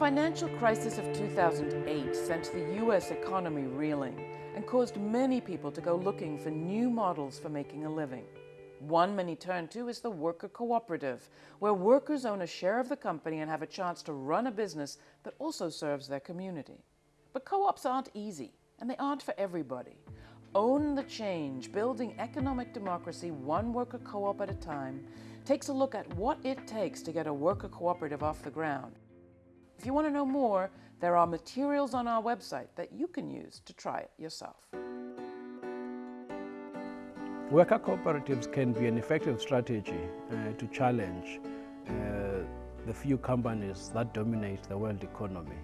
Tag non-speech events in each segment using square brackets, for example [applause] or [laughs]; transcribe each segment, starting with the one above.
financial crisis of 2008 sent the US economy reeling and caused many people to go looking for new models for making a living. One many turn to is the worker cooperative, where workers own a share of the company and have a chance to run a business that also serves their community. But co-ops aren't easy, and they aren't for everybody. Own the Change, Building Economic Democracy One Worker Co-op at a Time, takes a look at what it takes to get a worker cooperative off the ground. If you want to know more, there are materials on our website that you can use to try it yourself. Worker cooperatives can be an effective strategy uh, to challenge uh, the few companies that dominate the world economy.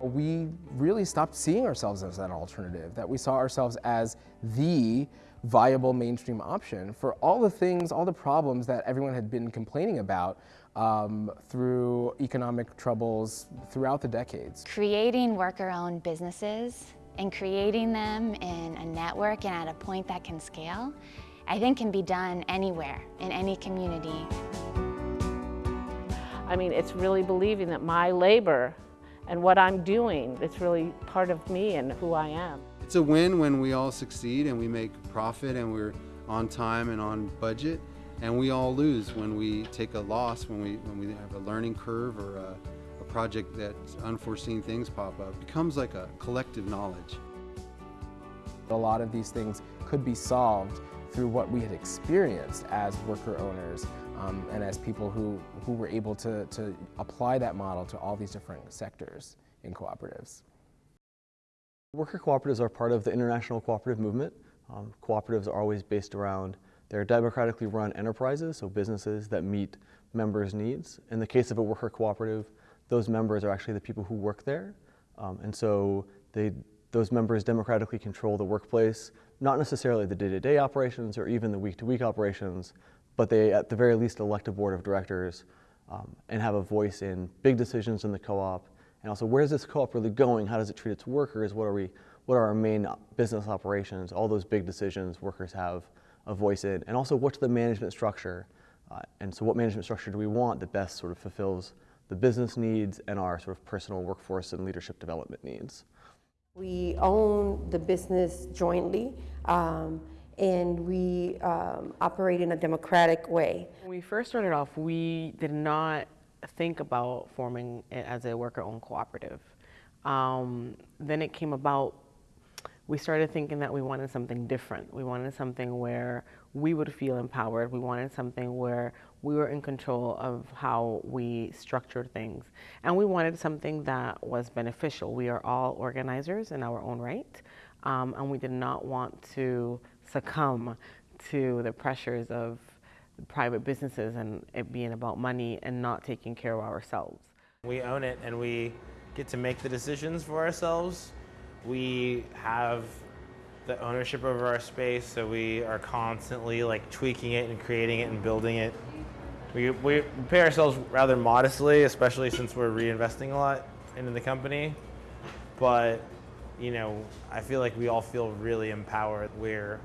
We really stopped seeing ourselves as an alternative, that we saw ourselves as the viable mainstream option for all the things, all the problems that everyone had been complaining about um, through economic troubles throughout the decades. Creating worker-owned businesses and creating them in a network and at a point that can scale, I think can be done anywhere, in any community. I mean, it's really believing that my labor and what I'm doing, it's really part of me and who I am. It's a win when we all succeed and we make profit and we're on time and on budget. And we all lose when we take a loss, when we, when we have a learning curve or a, a project that unforeseen things pop up. It becomes like a collective knowledge. A lot of these things could be solved through what we had experienced as worker owners um, and as people who, who were able to, to apply that model to all these different sectors in cooperatives. Worker cooperatives are part of the international cooperative movement. Um, cooperatives are always based around they're democratically run enterprises, so businesses that meet members' needs. In the case of a worker cooperative, those members are actually the people who work there. Um, and so they, those members democratically control the workplace, not necessarily the day-to-day -day operations or even the week-to-week -week operations, but they at the very least elect a board of directors um, and have a voice in big decisions in the co-op and also where's this co-op really going? How does it treat its workers? What are we, what are our main business operations? All those big decisions workers have a voice in. And also what's the management structure? Uh, and so what management structure do we want that best sort of fulfills the business needs and our sort of personal workforce and leadership development needs? We own the business jointly. Um, and we um, operate in a democratic way. When we first started off, we did not think about forming it as a worker-owned cooperative. Um, then it came about, we started thinking that we wanted something different. We wanted something where we would feel empowered. We wanted something where we were in control of how we structured things. And we wanted something that was beneficial. We are all organizers in our own right, um, and we did not want to succumb to the pressures of private businesses and it being about money and not taking care of ourselves. We own it and we get to make the decisions for ourselves. We have the ownership over our space, so we are constantly like tweaking it and creating it and building it. We, we pay ourselves rather modestly, especially since we're reinvesting a lot into the company. But, you know, I feel like we all feel really empowered. We're,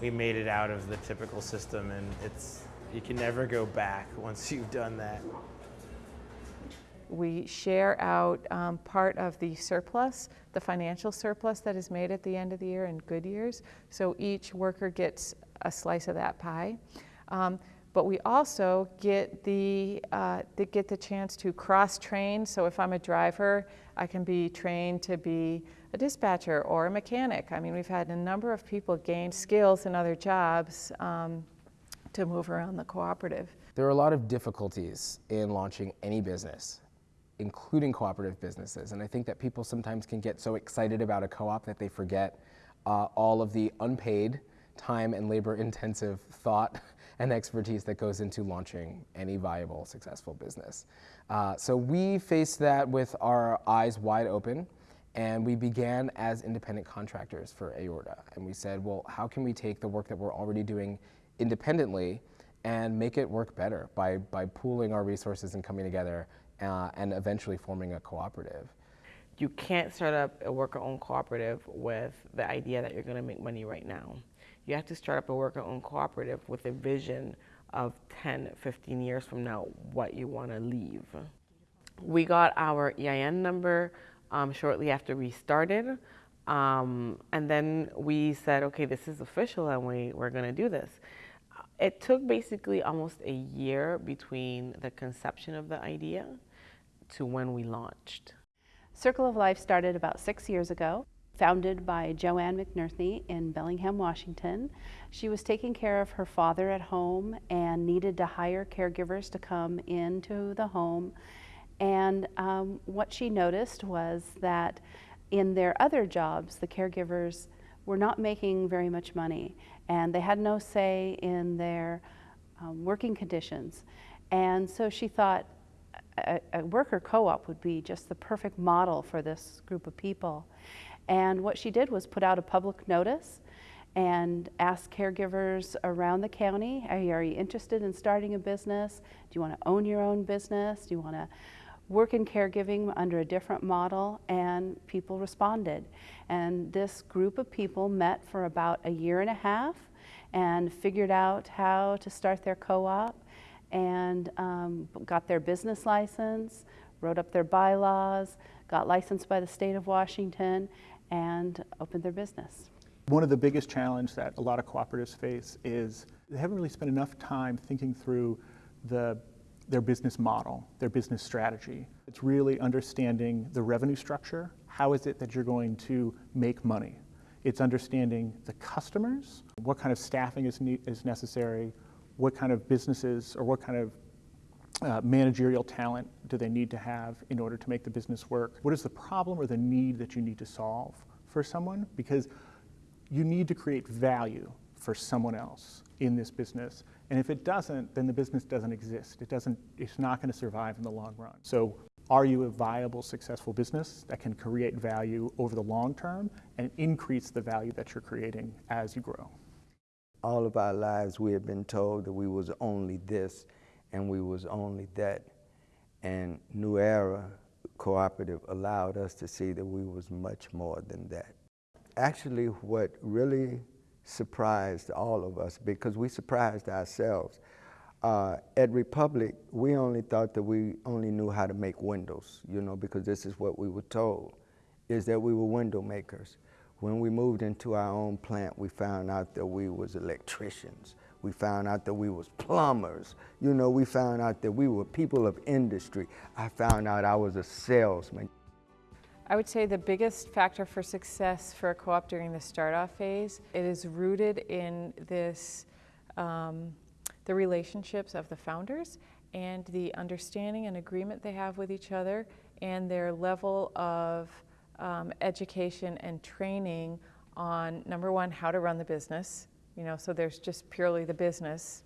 we made it out of the typical system and it's, you can never go back once you've done that. We share out um, part of the surplus, the financial surplus that is made at the end of the year in good years. So each worker gets a slice of that pie. Um, but we also get the, uh, get the chance to cross-train. So if I'm a driver, I can be trained to be a dispatcher or a mechanic. I mean, we've had a number of people gain skills in other jobs um, to move around the cooperative. There are a lot of difficulties in launching any business, including cooperative businesses. And I think that people sometimes can get so excited about a co-op that they forget uh, all of the unpaid time and labor intensive thought [laughs] and expertise that goes into launching any viable, successful business. Uh, so we faced that with our eyes wide open and we began as independent contractors for Aorta. And we said, well, how can we take the work that we're already doing independently and make it work better by, by pooling our resources and coming together uh, and eventually forming a cooperative. You can't start up a worker-owned cooperative with the idea that you're going to make money right now. You have to start up a worker-owned cooperative with a vision of 10, 15 years from now, what you want to leave. We got our EIN number um, shortly after we started. Um, and then we said, okay, this is official and we, we're going to do this. It took basically almost a year between the conception of the idea to when we launched. Circle of Life started about six years ago, founded by Joanne McNerney in Bellingham, Washington. She was taking care of her father at home and needed to hire caregivers to come into the home. And um, what she noticed was that in their other jobs, the caregivers were not making very much money and they had no say in their um, working conditions. And so she thought a, a worker co-op would be just the perfect model for this group of people. And what she did was put out a public notice and ask caregivers around the county, are you, are you interested in starting a business? Do you want to own your own business? Do you want to work in caregiving under a different model? And people responded. And this group of people met for about a year and a half and figured out how to start their co-op and um, got their business license, wrote up their bylaws, got licensed by the state of Washington, and opened their business. One of the biggest challenges that a lot of cooperatives face is they haven't really spent enough time thinking through the, their business model, their business strategy. It's really understanding the revenue structure. How is it that you're going to make money? It's understanding the customers, what kind of staffing is, is necessary, what kind of businesses or what kind of uh, managerial talent do they need to have in order to make the business work? What is the problem or the need that you need to solve for someone? Because you need to create value for someone else in this business. And if it doesn't, then the business doesn't exist. It doesn't, it's not going to survive in the long run. So are you a viable, successful business that can create value over the long term and increase the value that you're creating as you grow? All of our lives we have been told that we was only this and we was only that. And New Era Cooperative allowed us to see that we was much more than that. Actually, what really surprised all of us, because we surprised ourselves, uh, at Republic, we only thought that we only knew how to make windows, you know, because this is what we were told, is that we were window makers. When we moved into our own plant, we found out that we was electricians. We found out that we was plumbers. You know, we found out that we were people of industry. I found out I was a salesman. I would say the biggest factor for success for a co-op during the start-off phase, it is rooted in this, um, the relationships of the founders and the understanding and agreement they have with each other and their level of um, education and training on number one, how to run the business, you know, so there's just purely the business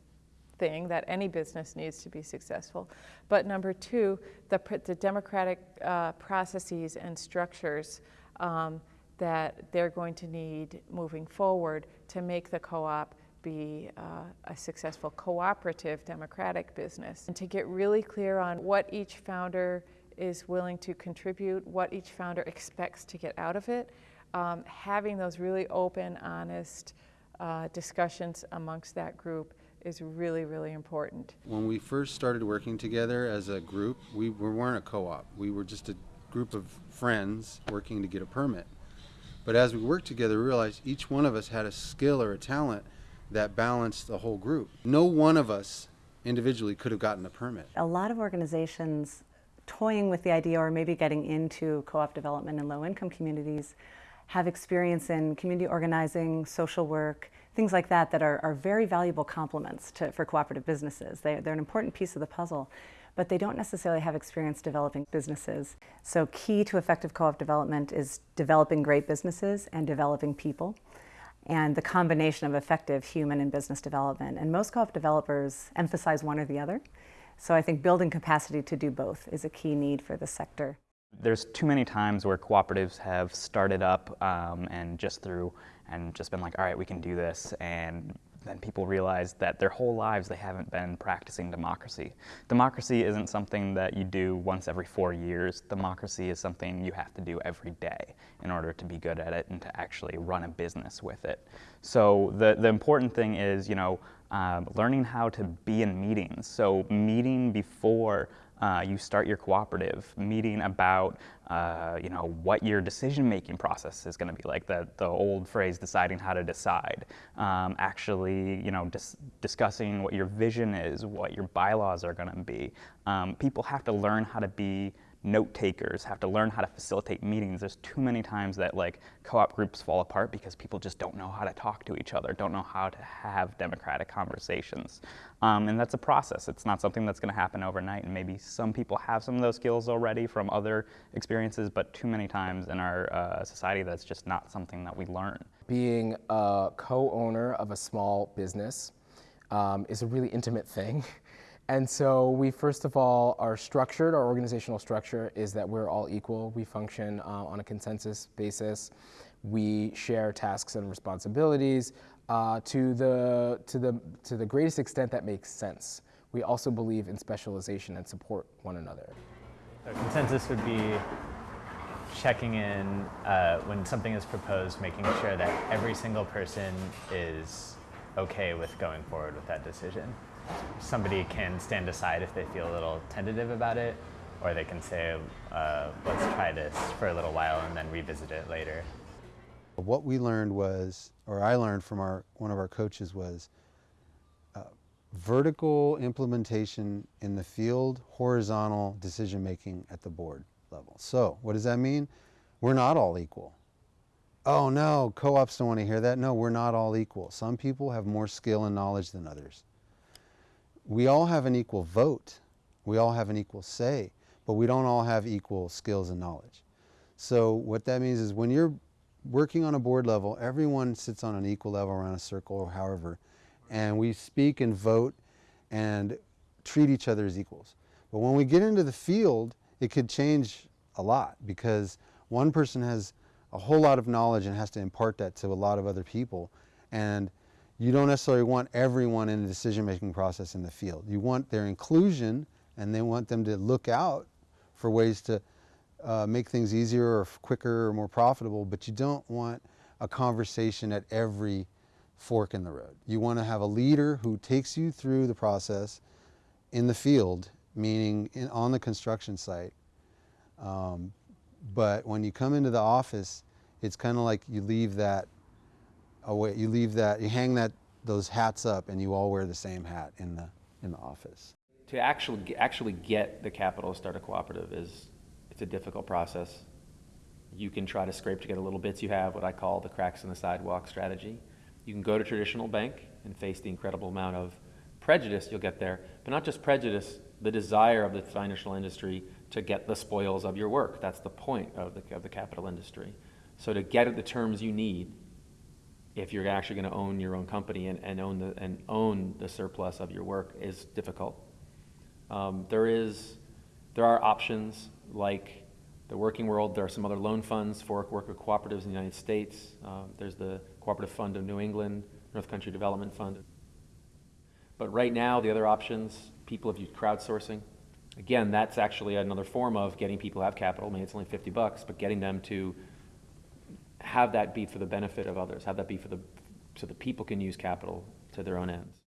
thing that any business needs to be successful. But number two, the, the democratic uh, processes and structures um, that they're going to need moving forward to make the co-op be uh, a successful cooperative democratic business. And to get really clear on what each founder is willing to contribute, what each founder expects to get out of it, um, having those really open, honest, uh, discussions amongst that group is really, really important. When we first started working together as a group, we, we weren't a co-op. We were just a group of friends working to get a permit. But as we worked together, we realized each one of us had a skill or a talent that balanced the whole group. No one of us individually could have gotten a permit. A lot of organizations toying with the idea or maybe getting into co-op development in low-income communities have experience in community organizing, social work, things like that that are, are very valuable complements to, for cooperative businesses. They, they're an important piece of the puzzle, but they don't necessarily have experience developing businesses. So key to effective co-op development is developing great businesses and developing people and the combination of effective human and business development. And most co-op developers emphasize one or the other. So I think building capacity to do both is a key need for the sector. There's too many times where cooperatives have started up um, and just through and just been like, all right, we can do this, and then people realize that their whole lives they haven't been practicing democracy. Democracy isn't something that you do once every four years. Democracy is something you have to do every day in order to be good at it and to actually run a business with it. So the, the important thing is, you know, um, learning how to be in meetings. So meeting before uh, you start your cooperative, meeting about uh, you know what your decision-making process is going to be like. The the old phrase, deciding how to decide. Um, actually, you know, dis discussing what your vision is, what your bylaws are going to be. Um, people have to learn how to be note takers have to learn how to facilitate meetings. There's too many times that like co-op groups fall apart because people just don't know how to talk to each other, don't know how to have democratic conversations. Um, and that's a process. It's not something that's going to happen overnight. And maybe some people have some of those skills already from other experiences, but too many times in our uh, society, that's just not something that we learn. Being a co-owner of a small business um, is a really intimate thing. [laughs] And so we first of all are structured, our organizational structure is that we're all equal. We function uh, on a consensus basis. We share tasks and responsibilities uh, to, the, to, the, to the greatest extent that makes sense. We also believe in specialization and support one another. A consensus would be checking in uh, when something is proposed, making sure that every single person is okay with going forward with that decision somebody can stand aside if they feel a little tentative about it, or they can say, uh, let's try this for a little while and then revisit it later. What we learned was, or I learned from our one of our coaches was, uh, vertical implementation in the field, horizontal decision making at the board level. So what does that mean? We're not all equal. Oh no, co-ops don't want to hear that. No, we're not all equal. Some people have more skill and knowledge than others we all have an equal vote. We all have an equal say, but we don't all have equal skills and knowledge. So what that means is when you're working on a board level, everyone sits on an equal level around a circle or however, and we speak and vote and treat each other as equals. But when we get into the field, it could change a lot because one person has a whole lot of knowledge and has to impart that to a lot of other people. And you don't necessarily want everyone in the decision-making process in the field. You want their inclusion and they want them to look out for ways to uh, make things easier or quicker or more profitable, but you don't want a conversation at every fork in the road. You want to have a leader who takes you through the process in the field, meaning in, on the construction site. Um, but when you come into the office, it's kind of like you leave that away. You leave that, you hang that those hats up, and you all wear the same hat in the in the office. To actually actually get the capital to start a cooperative is it's a difficult process. You can try to scrape together little bits you have, what I call the cracks in the sidewalk strategy. You can go to traditional bank and face the incredible amount of prejudice you'll get there, but not just prejudice, the desire of the financial industry to get the spoils of your work. That's the point of the, of the capital industry. So to get at the terms you need if you're actually going to own your own company and, and, own the, and own the surplus of your work is difficult. Um, there, is, there are options like the working world. There are some other loan funds for worker cooperatives in the United States. Um, there's the Cooperative Fund of New England, North Country Development Fund. But right now, the other options, people have used crowdsourcing. Again, that's actually another form of getting people to have capital. I mean, it's only 50 bucks, but getting them to have that be for the benefit of others, have that be for the, so that people can use capital to their own ends.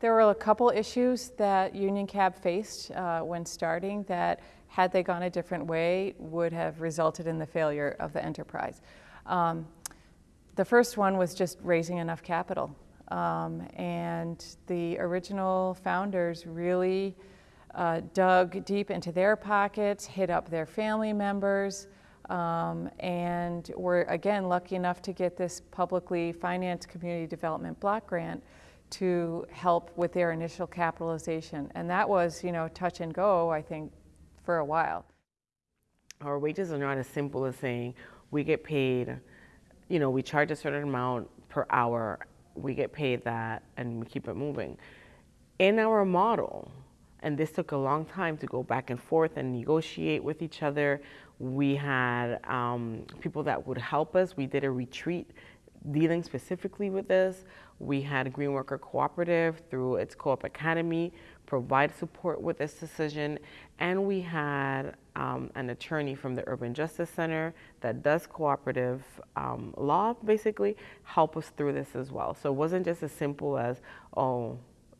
There were a couple issues that Union Cab faced uh, when starting that, had they gone a different way, would have resulted in the failure of the enterprise. Um, the first one was just raising enough capital. Um, and the original founders really uh, dug deep into their pockets, hit up their family members, um, and we're again lucky enough to get this publicly financed community development block grant to help with their initial capitalization. And that was, you know, touch and go, I think, for a while. Our wages are not as simple as saying we get paid, you know, we charge a certain amount per hour, we get paid that, and we keep it moving. In our model, and this took a long time to go back and forth and negotiate with each other we had um, people that would help us. We did a retreat dealing specifically with this. We had Green Worker Cooperative through its Co-op Academy provide support with this decision. And we had um, an attorney from the Urban Justice Center that does cooperative um, law, basically, help us through this as well. So it wasn't just as simple as, oh,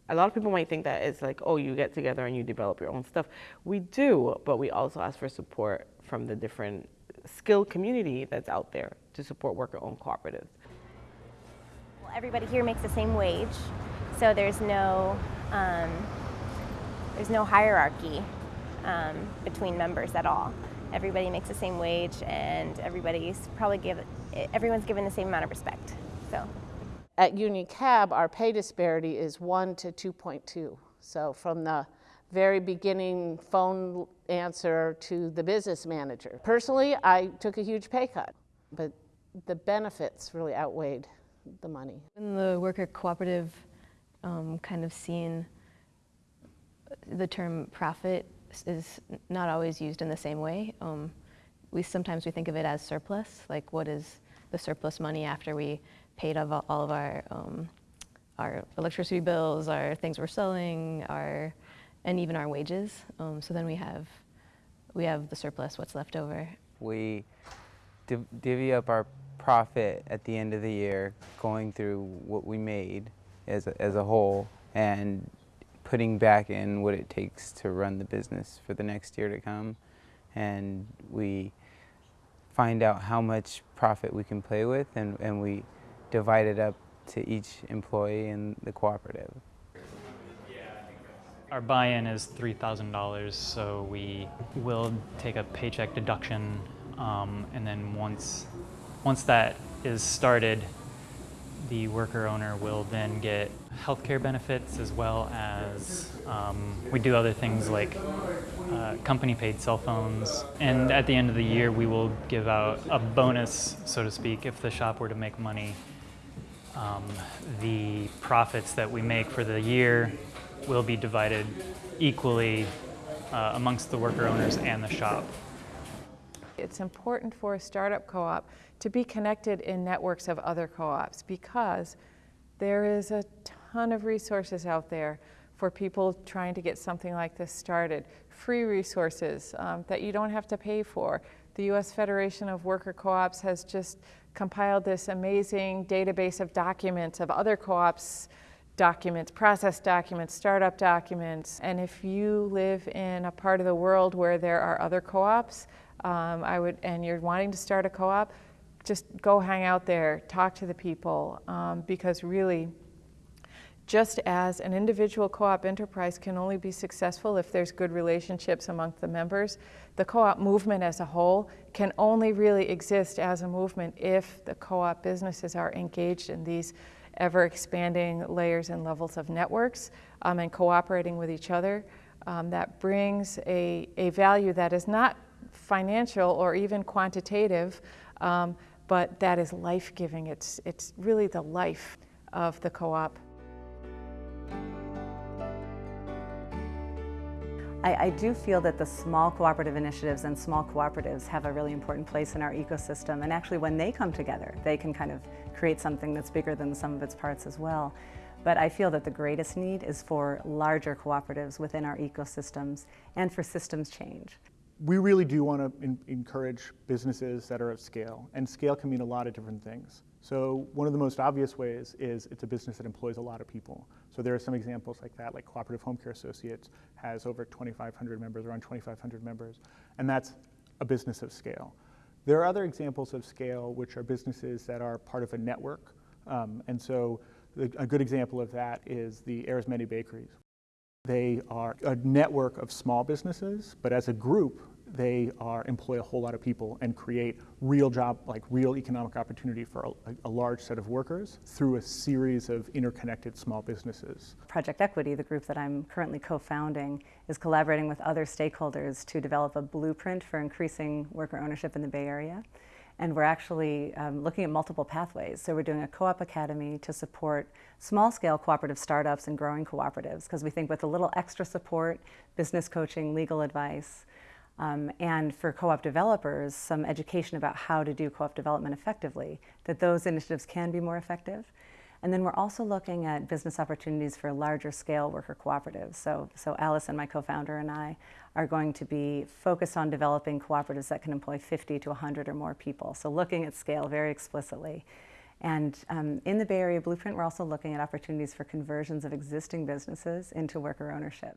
a lot of people might think that it's like, oh, you get together and you develop your own stuff. We do, but we also ask for support from the different skilled community that's out there to support worker-owned cooperatives. Well, everybody here makes the same wage, so there's no um, there's no hierarchy um, between members at all. Everybody makes the same wage, and everybody's probably give everyone's given the same amount of respect. So. At Union Cab, our pay disparity is 1 to 2.2. So from the very beginning phone answer to the business manager. Personally, I took a huge pay cut, but the benefits really outweighed the money. In the worker cooperative um, kind of scene, the term profit is not always used in the same way. Um, we sometimes we think of it as surplus, like what is the surplus money after we paid of all of our um, our electricity bills, our things we're selling, our and even our wages. Um, so then we have we have the surplus, what's left over. We div divvy up our profit at the end of the year, going through what we made as a, as a whole, and putting back in what it takes to run the business for the next year to come. And we find out how much profit we can play with, and, and we divide it up to each employee in the cooperative. Our buy-in is $3,000, so we will take a paycheck deduction, um, and then once, once that is started, the worker owner will then get healthcare benefits as well as um, we do other things like uh, company paid cell phones. And at the end of the year, we will give out a bonus, so to speak, if the shop were to make money. Um, the profits that we make for the year will be divided equally uh, amongst the worker owners and the shop. It's important for a startup co-op to be connected in networks of other co-ops because there is a ton of resources out there for people trying to get something like this started. Free resources um, that you don't have to pay for. The U.S. Federation of Worker Co-ops has just compiled this amazing database of documents of other co-ops documents, process documents, startup documents. And if you live in a part of the world where there are other co-ops, um, I would, and you're wanting to start a co-op, just go hang out there, talk to the people, um, because really, just as an individual co-op enterprise can only be successful if there's good relationships among the members, the co-op movement as a whole can only really exist as a movement if the co-op businesses are engaged in these ever expanding layers and levels of networks um, and cooperating with each other. Um, that brings a, a value that is not financial or even quantitative, um, but that is life-giving. It's, it's really the life of the co-op. I, I, do feel that the small cooperative initiatives and small cooperatives have a really important place in our ecosystem. And actually, when they come together, they can kind of create something that's bigger than the sum of its parts as well. But I feel that the greatest need is for larger cooperatives within our ecosystems and for systems change. We really do want to encourage businesses that are of scale, and scale can mean a lot of different things. So one of the most obvious ways is it's a business that employs a lot of people. So there are some examples like that, like Cooperative Home Care Associates has over 2,500 members, around 2,500 members, and that's a business of scale. There are other examples of scale which are businesses that are part of a network, um, and so the, a good example of that is the Arizmendi Bakeries. They are a network of small businesses, but as a group, they are employ a whole lot of people and create real job, like real economic opportunity for a, a, large set of workers through a series of interconnected small businesses. Project Equity, the group that I'm currently co-founding, is collaborating with other stakeholders to develop a blueprint for increasing worker ownership in the Bay Area. And we're actually um, looking at multiple pathways. So we're doing a co-op academy to support small-scale cooperative startups and growing cooperatives, because we think with a little extra support, business coaching, legal advice, um, and for co-op developers, some education about how to do co-op development effectively, that those initiatives can be more effective. And then we're also looking at business opportunities for larger scale worker cooperatives. So, so Alison my co-founder, and I are going to be focused on developing cooperatives that can employ 50 to 100 or more people. So looking at scale very explicitly. And um, in the Bay Area Blueprint, we're also looking at opportunities for conversions of existing businesses into worker ownership.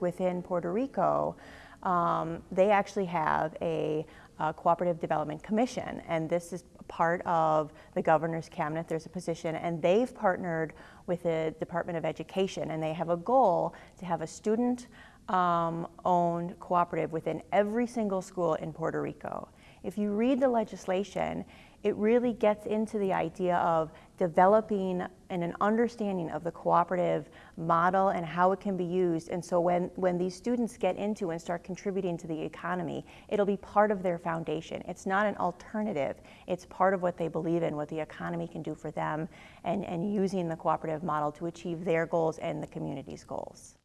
Within Puerto Rico, um, they actually have a, a, cooperative development commission, and this is part of the governor's cabinet. There's a position, and they've partnered with the Department of Education, and they have a goal to have a student um, owned cooperative within every single school in Puerto Rico. If you read the legislation, it really gets into the idea of developing and an understanding of the cooperative model and how it can be used. And so when, when these students get into and start contributing to the economy, it'll be part of their foundation. It's not an alternative. It's part of what they believe in, what the economy can do for them, and, and using the cooperative model to achieve their goals and the community's goals.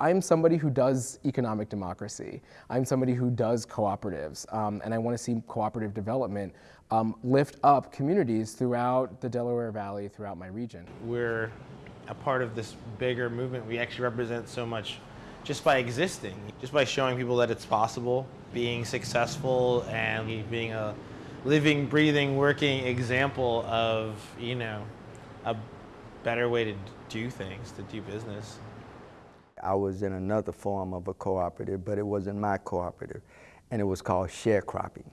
I'm somebody who does economic democracy. I'm somebody who does cooperatives, um, and I want to see cooperative development um, lift up communities throughout the Delaware Valley, throughout my region. We're a part of this bigger movement. We actually represent so much just by existing, just by showing people that it's possible, being successful and being a living, breathing, working example of, you know, a better way to do things, to do business. I was in another form of a cooperative, but it wasn't my cooperative, and it was called sharecropping.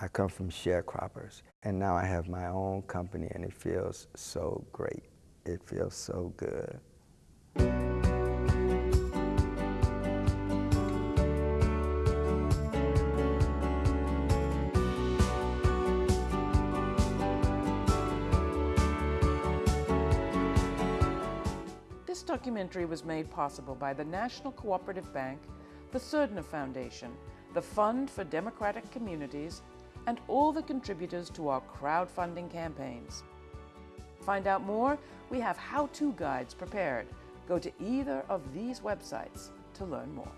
I come from sharecroppers, and now I have my own company, and it feels so great. It feels so good. Documentary was made possible by the National Cooperative Bank, the Surdna Foundation, the Fund for Democratic Communities, and all the contributors to our crowdfunding campaigns. Find out more, we have how-to guides prepared. Go to either of these websites to learn more.